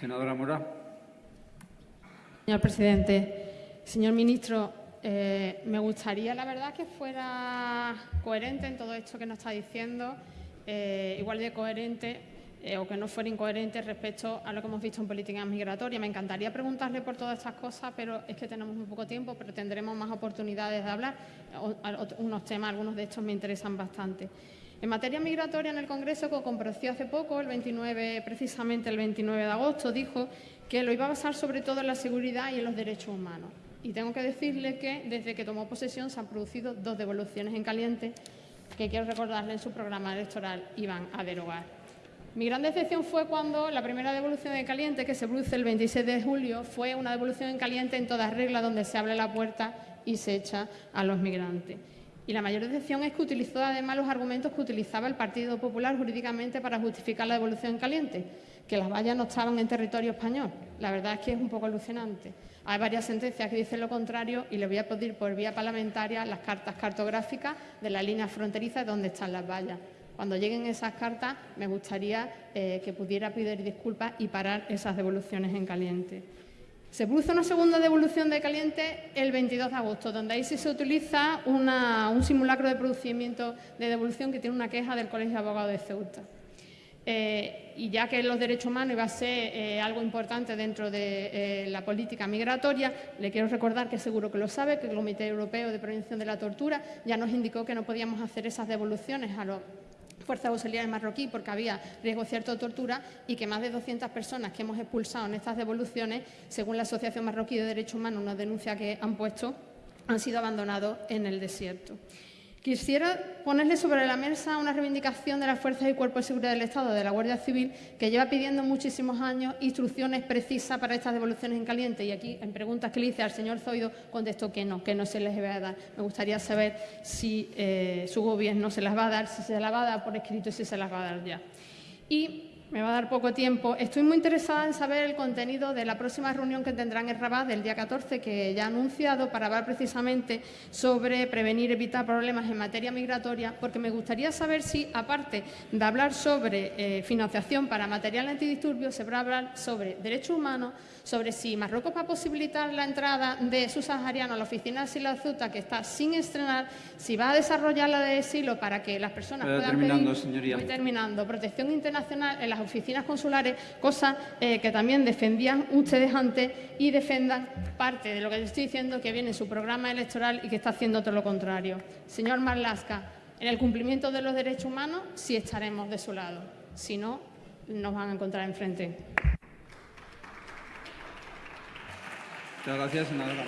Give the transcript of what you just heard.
Senadora Mora. Señor presidente, señor ministro, eh, me gustaría, la verdad, que fuera coherente en todo esto que nos está diciendo, eh, igual de coherente eh, o que no fuera incoherente respecto a lo que hemos visto en política migratoria. Me encantaría preguntarle por todas estas cosas, pero es que tenemos muy poco tiempo, pero tendremos más oportunidades de hablar. unos temas, algunos de estos me interesan bastante. En materia migratoria, en el Congreso, que compareció hace poco, el 29, precisamente el 29 de agosto, dijo que lo iba a basar sobre todo en la seguridad y en los derechos humanos. Y tengo que decirle que desde que tomó posesión se han producido dos devoluciones en caliente que quiero recordarle en su programa electoral iban a derogar. Mi gran decepción fue cuando la primera devolución en caliente, que se produce el 26 de julio, fue una devolución en caliente en todas reglas donde se abre la puerta y se echa a los migrantes. Y la mayor decepción es que utilizó además los argumentos que utilizaba el Partido Popular jurídicamente para justificar la devolución en caliente, que las vallas no estaban en territorio español. La verdad es que es un poco alucinante. Hay varias sentencias que dicen lo contrario y le voy a pedir por vía parlamentaria las cartas cartográficas de la línea fronteriza donde están las vallas. Cuando lleguen esas cartas, me gustaría eh, que pudiera pedir disculpas y parar esas devoluciones en caliente. Se produce una segunda devolución de caliente el 22 de agosto, donde ahí sí se utiliza un simulacro de procedimiento de devolución que tiene una queja del Colegio de Abogados de Ceuta. Eh, y ya que los derechos humanos iba a ser eh, algo importante dentro de la política migratoria, le quiero recordar que seguro que lo sabe, que el Comité Europeo de Prevención de la Tortura ya nos indicó que no podíamos hacer esas devoluciones a los fuerzas auxiliares marroquí porque había riesgo cierto de tortura y que más de 200 personas que hemos expulsado en estas devoluciones, según la Asociación Marroquí de Derechos Humanos, una denuncia que han puesto, han sido abandonados en el desierto. Quisiera ponerle sobre la mesa una reivindicación de las fuerzas y cuerpos de seguridad del Estado, de la Guardia Civil, que lleva pidiendo muchísimos años instrucciones precisas para estas devoluciones en caliente. Y aquí, en preguntas que le hice al señor Zoido, contestó que no, que no se les va a dar. Me gustaría saber si eh, su gobierno se las va a dar, si se las va a dar por escrito y si se las va a dar ya. Y me va a dar poco tiempo. Estoy muy interesada en saber el contenido de la próxima reunión que tendrán en Rabat del día 14, que ya ha anunciado, para hablar precisamente sobre prevenir y evitar problemas en materia migratoria, porque me gustaría saber si, aparte de hablar sobre eh, financiación para material antidisturbios, se va a hablar sobre derechos humanos, sobre si Marruecos va a posibilitar la entrada de subsaharianos a la oficina de asilo Ceuta, que está sin estrenar, si va a desarrollar la de asilo para que las personas puedan terminando, señoría. Voy terminando. Protección internacional en las oficinas consulares, cosa eh, que también defendían ustedes antes y defendan parte de lo que les estoy diciendo que viene en su programa electoral y que está haciendo todo lo contrario. Señor Marlasca, en el cumplimiento de los derechos humanos sí estaremos de su lado. Si no, nos van a encontrar enfrente. Muchas gracias, senadora